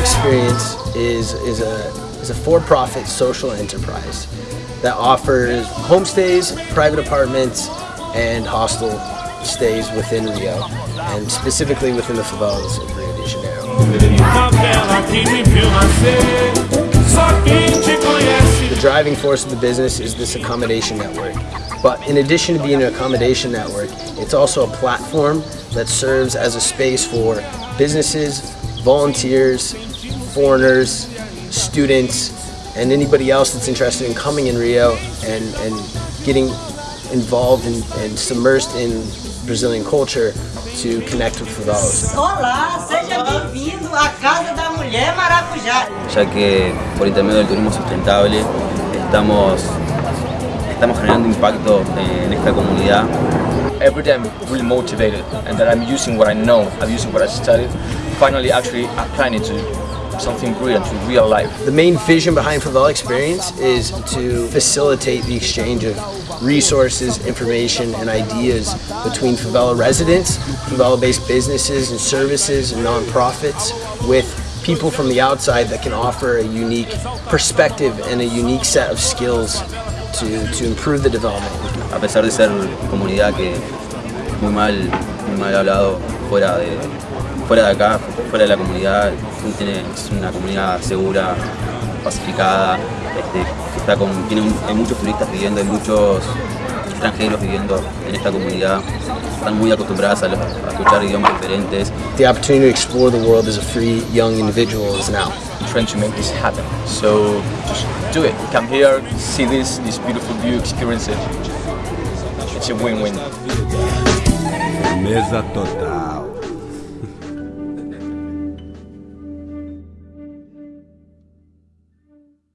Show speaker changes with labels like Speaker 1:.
Speaker 1: Experience is, is a, is a for-profit social enterprise that offers homestays, private apartments, and hostel stays within Rio, and specifically within the favelas of Rio de Janeiro. The driving force of the business is this accommodation network. But in addition to being an accommodation network, it's also a platform that serves as a space for businesses, volunteers, foreigners, students, and anybody else that's interested in coming in Rio and, and getting involved and, and submersed in Brazilian culture to connect with favelas.
Speaker 2: Olá, seja bem-vindo à Casa da Mulher Maracujá.
Speaker 3: Ya que por intermedio del turismo sustentable estamos, estamos generando impacto en esta comunidad.
Speaker 4: Every day I'm really motivated and that I'm using what I know, I'm using what I studied, finally actually applying it to something brilliant to real life.
Speaker 1: The main vision behind Favela Experience is to facilitate the exchange of resources, information, and ideas between favela residents, favela-based businesses and services and nonprofits with people from the outside that can offer a unique perspective and a unique set of skills to, to improve the development.
Speaker 3: A pesar de ser comunidad que muy mal, muy mal hablado fuera de, fuera de acá, fuera de la comunidad, es una comunidad segura, pacificada, este, está con, tiene hay muchos turistas viviendo, hay muchos extranjeros viviendo en esta comunidad, están muy acostumbradas a, a escuchar idiomas diferentes.
Speaker 1: The opportunity to explore the world as a free young individual is now.
Speaker 4: I'm trying to make this happen, so just do it. Come here, see this, this beautiful view, experience it. It's a win-win.
Speaker 5: Mesa total.